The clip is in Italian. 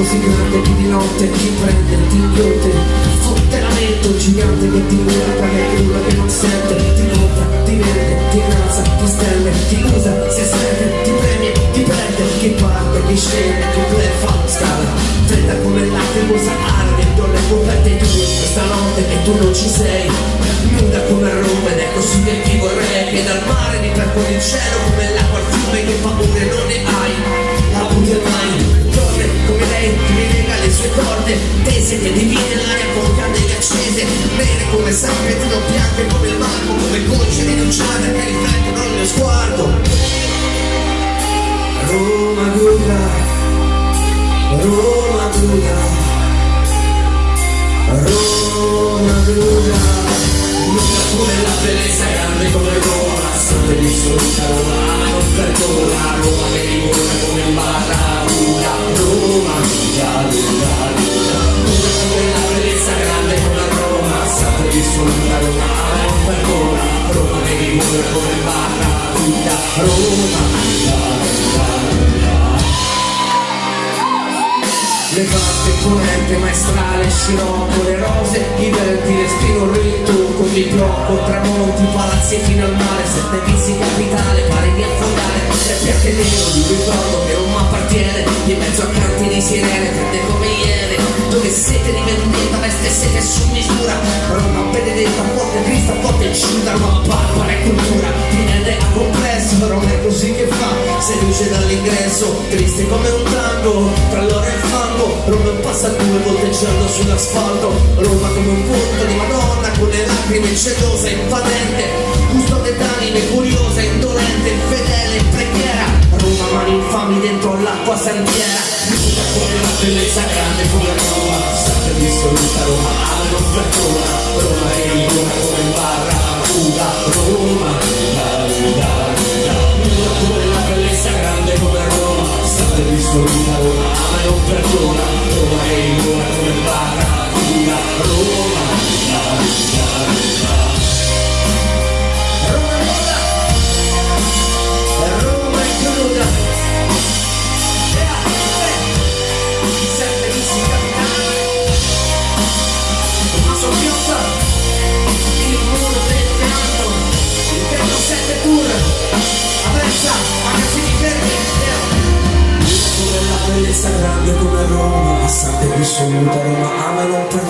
così grande che di notte ti prende, ti inghiotte. Fotte lamento gigante che ti guarda che quello che non sente. Ti compra, ti vende, ti innalza, ti stende Ti usa, si estende, ti premia, ti prende. Chi parte, chi scende, chi bleffa, scala. Fredda come lacrimosa arde, donne coperte tue Questa notte e tu non ci sei. Nuda come Roma ed è così che ti vorrei Che dal mare mi perco il cielo come l'acqua al fiume Che paure non corde Tese che divide l'aria con candele accese. Nere come sangue, tu non bianche come il marmo Come gocce rinunciate che riflettono il mio sguardo. Roma guida, Roma guida, Roma guida. Lunga come la bellezza, grande come Roma, sempre dissoluta Roma, ma non perdona, Roma che rimora come barra, Roma, Roma, guida, guida, Le vaste ponente maestrale, scirocco, le rose, i venti, respiro il con mi blocco, tramonti, palazzi fino al mare, sette vizi capitale, pare di affondare, tre piante nero di ricordo che non mi appartiene, in mezzo a canti di sirene, prende come iene, dove sete di vendetta, veste sete su misura, Roma benedetta, forte Cristo, forte incinta, Roma barbara e cultura, a complesso, Roma è così che fa, seduce dall'ingresso, triste come un tango, tra l'oro e il fango, Roma passa due volteggiando sull'asfalto, Roma come un punto di Madonna, con le lacrime celose, invadente, custode d'anime, curiosa, indolente, fedele, preghiera, Roma mani infami dentro l'acqua santiera, lunga come la bellezza grande come Roma, sempre dissoluta Roma, ama non perdona, sempre dissoluta Roma, ama non perdona, Roma è buona come in la bellezza grande come Roma Passante qui assoluta Roma ama e